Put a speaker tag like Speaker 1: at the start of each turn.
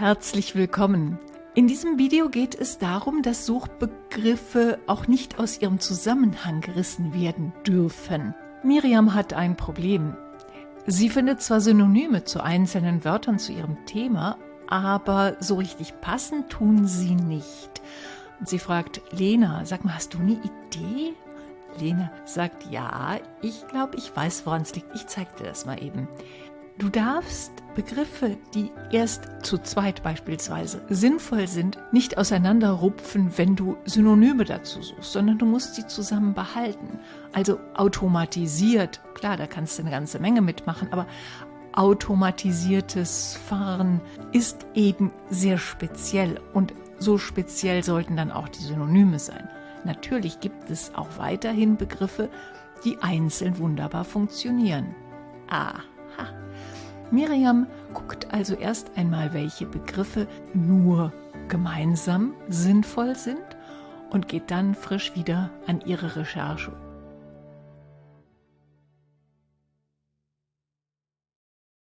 Speaker 1: Herzlich willkommen. In diesem Video geht es darum, dass Suchbegriffe auch nicht aus ihrem Zusammenhang gerissen werden dürfen. Miriam hat ein Problem. Sie findet zwar Synonyme zu einzelnen Wörtern zu ihrem Thema, aber so richtig passend tun sie nicht. Und sie fragt Lena, sag mal, hast du eine Idee? Lena sagt, ja, ich glaube, ich weiß, woran es liegt. Ich zeig dir das mal eben. Du darfst Begriffe, die erst zu zweit beispielsweise sinnvoll sind, nicht auseinanderrupfen, wenn du Synonyme dazu suchst, sondern du musst sie zusammen behalten. Also automatisiert, klar, da kannst du eine ganze Menge mitmachen, aber automatisiertes Fahren ist eben sehr speziell und so speziell sollten dann auch die Synonyme sein. Natürlich gibt es auch weiterhin Begriffe, die einzeln wunderbar funktionieren. Aha. Miriam guckt also erst einmal, welche Begriffe nur gemeinsam sinnvoll sind und geht dann frisch wieder an ihre Recherche